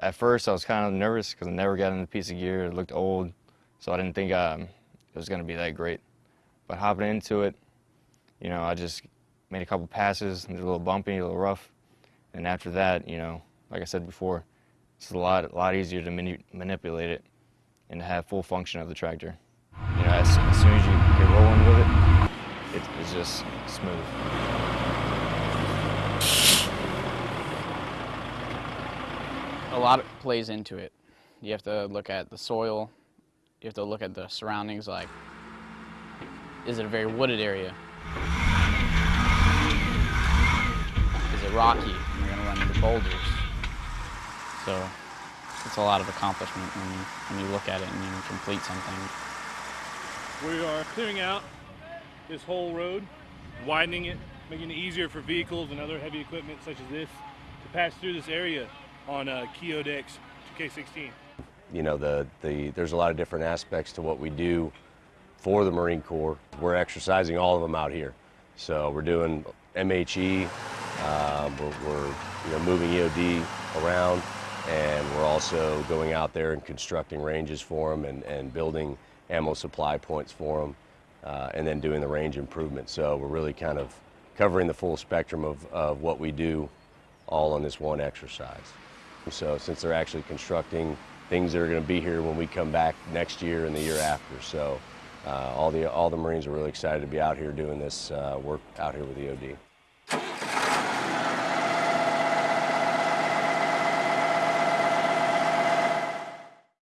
At first, I was kind of nervous because I never got in the piece of gear. It looked old, so I didn't think um, it was going to be that great. But hopping into it, you know, I just made a couple passes, it was a little bumpy, a little rough, and after that, you know, like I said before, it's a lot, a lot easier to mani manipulate it and have full function of the tractor. You know, as, as soon as you get rolling with it, it it's just smooth. A lot plays into it. You have to look at the soil. You have to look at the surroundings. Like, is it a very wooded area? Is it rocky? Am I going to run into boulders? So it's a lot of accomplishment when you, when you look at it and you complete something. We are clearing out this whole road, widening it, making it easier for vehicles and other heavy equipment such as this to pass through this area on uh, Keodex 2K16. You know, the, the, there's a lot of different aspects to what we do for the Marine Corps. We're exercising all of them out here. So we're doing MHE, uh, we're, we're you know, moving EOD around, and we're also going out there and constructing ranges for them and, and building ammo supply points for them, uh, and then doing the range improvement. So we're really kind of covering the full spectrum of, of what we do all on this one exercise. So since they're actually constructing things that are going to be here when we come back next year and the year after. So uh, all, the, all the Marines are really excited to be out here doing this uh, work out here with EOD.